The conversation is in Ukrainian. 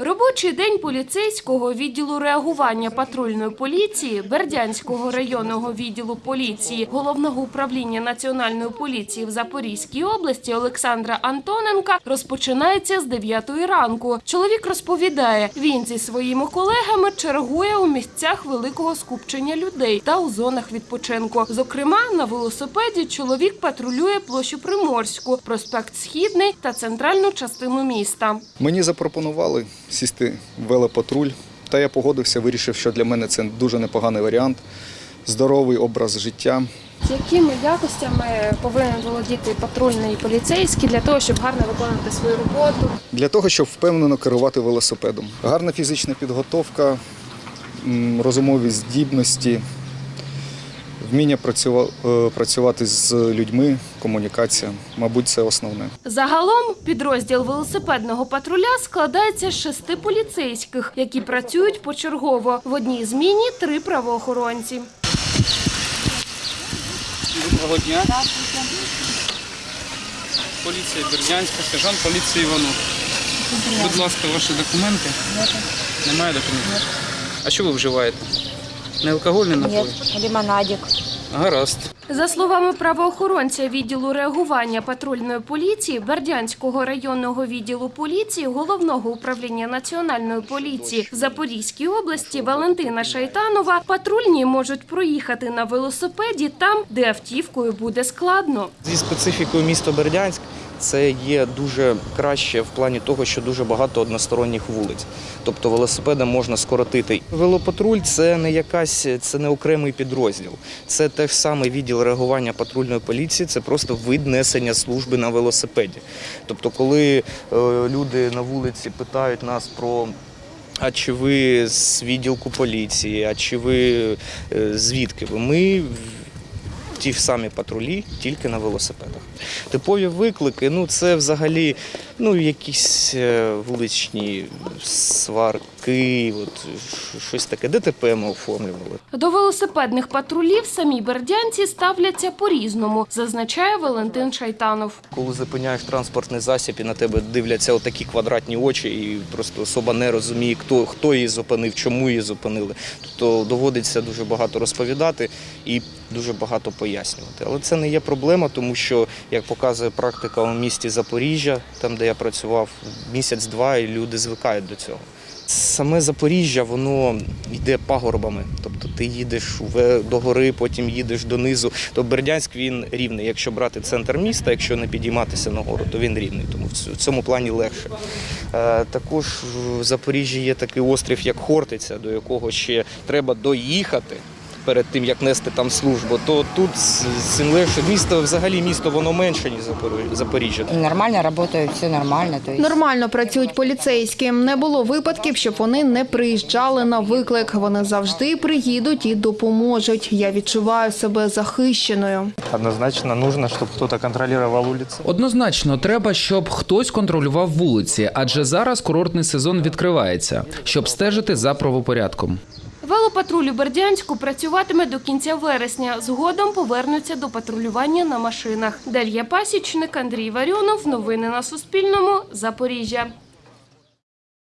Робочий день поліцейського відділу реагування патрульної поліції Бердянського районного відділу поліції Головного управління національної поліції в Запорізькій області Олександра Антоненка розпочинається з 9 ранку. Чоловік розповідає, він зі своїми колегами чергує у місцях великого скупчення людей та у зонах відпочинку. Зокрема, на велосипеді чоловік патрулює площу Приморську, проспект Східний та центральну частину міста. Мені запропонували сісти в велопатруль, та я погодився, вирішив, що для мене це дуже непоганий варіант. Здоровий образ життя. Якими якостями повинен володіти патрульний поліцейський для того, щоб гарно виконувати свою роботу? Для того, щоб впевнено керувати велосипедом. Гарна фізична підготовка, розумові здібності, вміння е, працювати з людьми, комунікація. Мабуть, це основне. Загалом підрозділ велосипедного патруля складається з шести поліцейських, які працюють почергово. В одній зміні три правоохоронці. Доброго дня. Поліція Бердянська, сержант поліції Іванов. Будь ласка, ваші документи. Немає документів? А що ви вживаєте? Не алкогольний напій? Ні, лимонадик. Гаразд. За словами правоохоронця відділу реагування патрульної поліції Бердянського районного відділу поліції головного управління національної поліції в Запорізькій області Валентина Шайтанова, патрульні можуть проїхати на велосипеді там, де автівкою буде складно. Зі специфікою міста Бердянськ це є дуже краще в плані того, що дуже багато односторонніх вулиць. Тобто велосипедом можна скоротити. Велопатруль це не якась, це не окремий підрозділ. Це те ж саме відділ реагування патрульної поліції, це просто вид несення служби на велосипеді. Тобто, коли е, люди на вулиці питають нас про. А чи ви з відділку поліції, а чи ви е, звідки ви? Ми ті самі патрулі, тільки на велосипедах. Типові виклики, ну це взагалі ну, якісь е, вуличні сварки, от, щось таке. ДТП ми оформлювали. До велосипедних патрулів самі бердянці ставляться по-різному, зазначає Валентин Шайтанов. Коли зупиняєш транспортний засіб і на тебе дивляться отакі квадратні очі, і просто особа не розуміє, хто, хто її зупинив, чому її зупинили. Тобто доводиться дуже багато розповідати і дуже багато пояснювати. Але це не є проблема, тому що, як показує практика у місті Запоріжжя, там де я працював місяць-два, і люди звикають до цього. Саме Запоріжжя, воно йде пагорбами. Тобто ти їдеш до гори, потім їдеш донизу. То Бердянськ він рівний. Якщо брати центр міста, якщо не підійматися на гору, то він рівний. Тому в цьому плані легше. Е, Також в Запоріжжі є такий острів, як Хортиця, до якого ще треба доїхати. Перед тим як нести там службу, то тут цим легше. Місто взагалі місто воно менше ніж Запорі- Запоріжжя. Нормально работают, все нормально. То. Нормально працюють поліцейські. Не було випадків, щоб вони не приїжджали на виклик. Вони завжди приїдуть і допоможуть. Я відчуваю себе захищеною. Однозначно нужно, чтобы кто-то контролировал улицы. Однозначно, треба, щоб хтось контролював вулиці, адже зараз курортний сезон відкривається, щоб стежити за правопорядком. Велопатруль у Бердянську працюватиме до кінця вересня. Згодом повернуться до патрулювання на машинах. Дар'я Пасічник, Андрій Варіонов. Новини на Суспільному. Запоріжжя.